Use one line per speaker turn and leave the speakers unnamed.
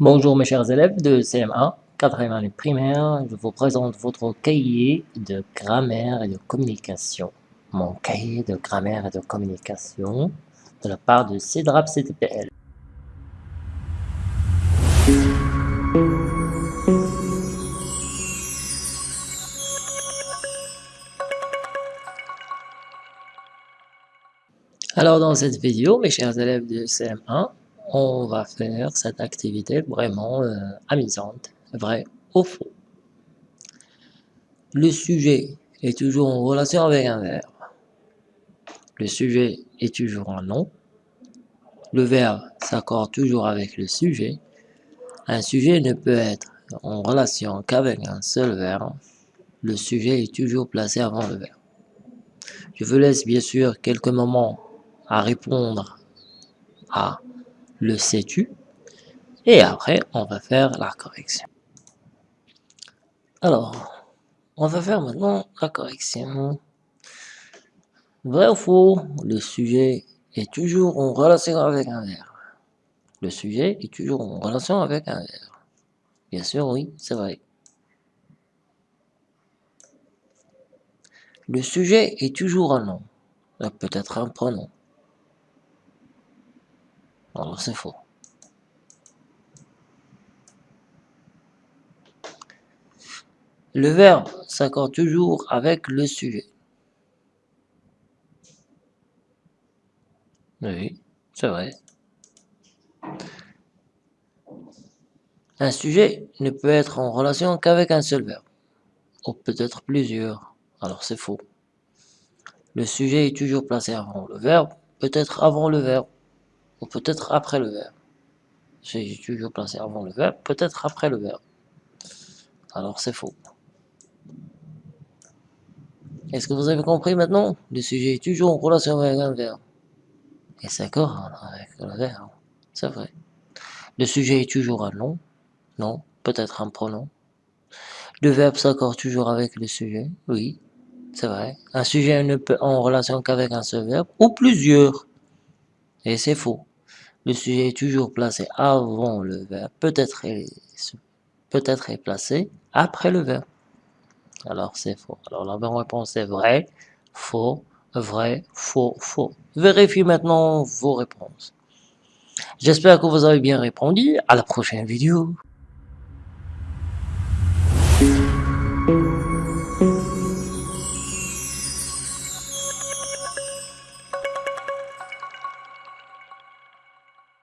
Bonjour mes chers élèves de CM1, 4e année primaire, je vous présente votre cahier de grammaire et de communication. Mon cahier de grammaire et de communication de la part de CEDRAP CTPL. Alors dans cette vidéo, mes chers élèves de CM1, on va faire cette activité vraiment euh, amusante, vrai ou faux. Le sujet est toujours en relation avec un verbe. Le sujet est toujours un nom. Le verbe s'accorde toujours avec le sujet. Un sujet ne peut être en relation qu'avec un seul verbe. Le sujet est toujours placé avant le verbe. Je vous laisse bien sûr quelques moments à répondre à le sais-tu? Et après, on va faire la correction. Alors, on va faire maintenant la correction. Vrai ou faux, le sujet est toujours en relation avec un verbe. Le sujet est toujours en relation avec un verbe. Bien sûr, oui, c'est vrai. Le sujet est toujours un nom, peut-être un pronom. Alors c'est faux. Le verbe s'accorde toujours avec le sujet. Oui, c'est vrai. Un sujet ne peut être en relation qu'avec un seul verbe, ou peut-être plusieurs, alors c'est faux. Le sujet est toujours placé avant le verbe, peut-être avant le verbe peut-être après le verbe. J'ai toujours placé avant le verbe, peut-être après le verbe. Alors c'est faux. Est-ce que vous avez compris maintenant? Le sujet est toujours en relation avec un verbe. Et c'est avec le verbe. C'est vrai. Le sujet est toujours un nom. Non, peut-être un pronom. Le verbe s'accorde toujours avec le sujet. Oui, c'est vrai. Un sujet ne peut en relation qu'avec un seul verbe ou plusieurs. Et c'est faux. Le sujet est toujours placé avant le verbe. Peut-être peut-être est placé après le verbe. Alors c'est faux. Alors la bonne réponse est vrai, faux, vrai, faux, faux. Vérifiez maintenant vos réponses. J'espère que vous avez bien répondu. À la prochaine vidéo.